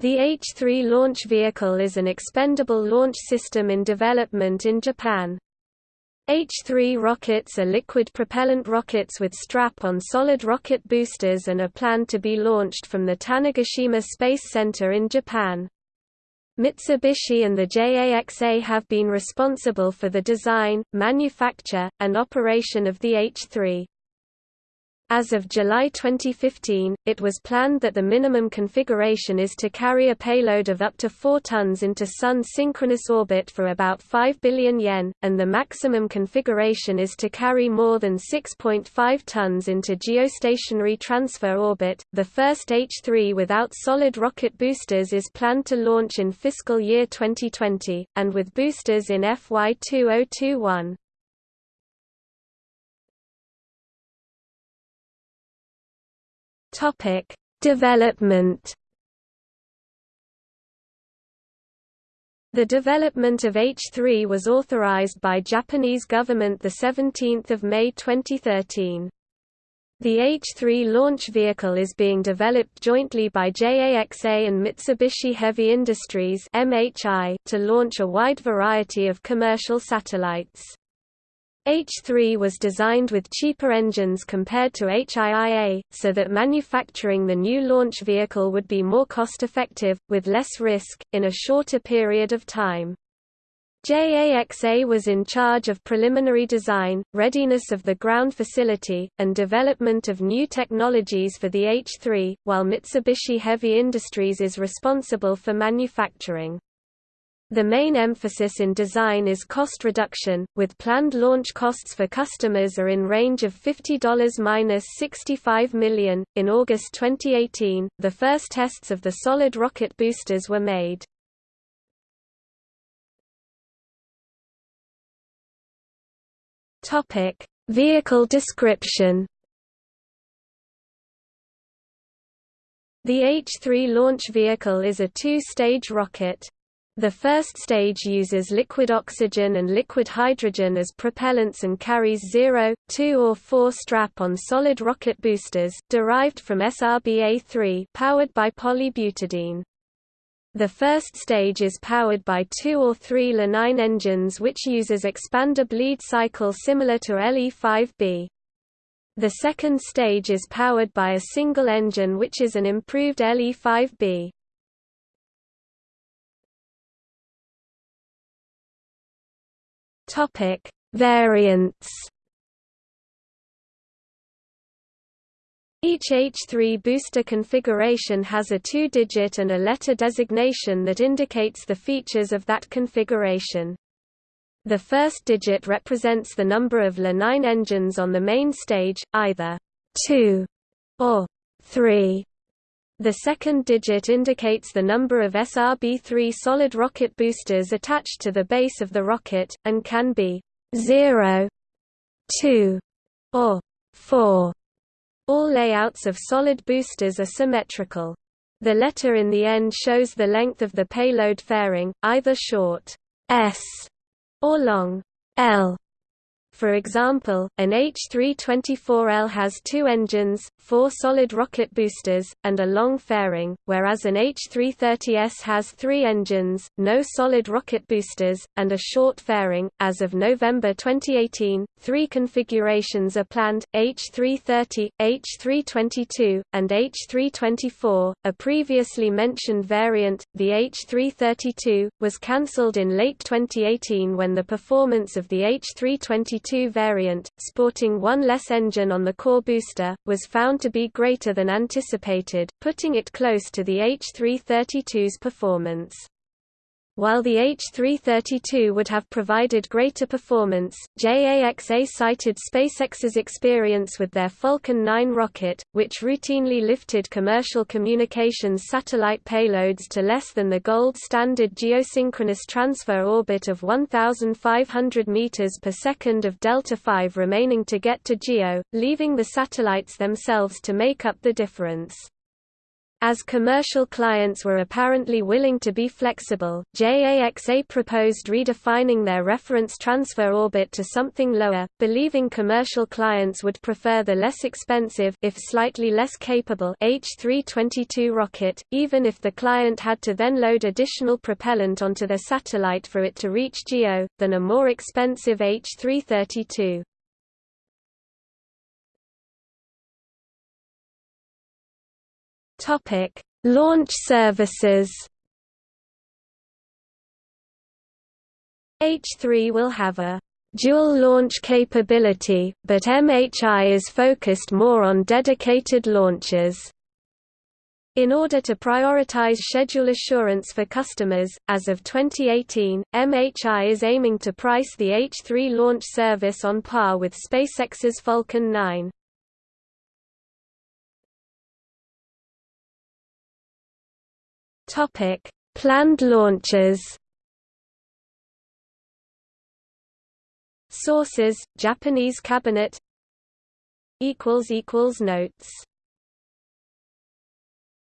The H-3 launch vehicle is an expendable launch system in development in Japan. H-3 rockets are liquid propellant rockets with strap-on solid rocket boosters and are planned to be launched from the Tanegashima Space Center in Japan. Mitsubishi and the JAXA have been responsible for the design, manufacture, and operation of the H-3. As of July 2015, it was planned that the minimum configuration is to carry a payload of up to 4 tons into Sun synchronous orbit for about 5 billion yen, and the maximum configuration is to carry more than 6.5 tons into geostationary transfer orbit. The first H3 without solid rocket boosters is planned to launch in fiscal year 2020, and with boosters in FY 2021. Topic: Development. The development of H3 was authorized by Japanese government the 17th of May 2013. The H-3 launch vehicle is being developed jointly by JAXA and Mitsubishi Heavy Industries (MHI) to launch a wide variety of commercial satellites. H3 was designed with cheaper engines compared to HIIA, so that manufacturing the new launch vehicle would be more cost-effective, with less risk, in a shorter period of time. JAXA was in charge of preliminary design, readiness of the ground facility, and development of new technologies for the H3, while Mitsubishi Heavy Industries is responsible for manufacturing. The main emphasis in design is cost reduction, with planned launch costs for customers are in range of $50-65 million. In August 2018, the first tests of the solid rocket boosters were made. Topic: Vehicle description. The H-3 launch vehicle is a two-stage rocket. The first stage uses liquid oxygen and liquid hydrogen as propellants and carries 0, 2 or 4 strap-on solid rocket boosters, derived from SRBA-3 powered by polybutadiene. The first stage is powered by two or three LE9 engines which uses expander bleed cycle similar to LE-5B. The second stage is powered by a single engine which is an improved LE-5B. Topic: Variants. Each H3 booster configuration has a two-digit and a letter designation that indicates the features of that configuration. The first digit represents the number of LE9 engines on the main stage, either 2 or 3 the second digit indicates the number of SRB-3 solid rocket boosters attached to the base of the rocket, and can be 0, 2, or 4. All layouts of solid boosters are symmetrical. The letter in the end shows the length of the payload fairing, either short s or long L. For example, an H324L has two engines, four solid rocket boosters, and a long fairing, whereas an H330S has three engines, no solid rocket boosters, and a short fairing. As of November 2018, three configurations are planned H330, H322, and H324. A previously mentioned variant, the H332, was cancelled in late 2018 when the performance of the H322 variant, sporting one less engine on the core booster, was found to be greater than anticipated, putting it close to the H332's performance. While the H332 would have provided greater performance, JAXA cited SpaceX's experience with their Falcon 9 rocket, which routinely lifted commercial communications satellite payloads to less than the gold standard geosynchronous transfer orbit of 1,500 meters per second of Delta V remaining to get to GEO, leaving the satellites themselves to make up the difference. As commercial clients were apparently willing to be flexible, JAXA proposed redefining their reference transfer orbit to something lower, believing commercial clients would prefer the less expensive if slightly less capable H-322 rocket, even if the client had to then load additional propellant onto their satellite for it to reach GEO, than a more expensive H-332. Topic: Launch services. H3 will have a dual launch capability, but MHI is focused more on dedicated launches. In order to prioritize schedule assurance for customers, as of 2018, MHI is aiming to price the H3 launch service on par with SpaceX's Falcon 9. Topic: Planned launches. Sources: Japanese cabinet. Equals equals notes.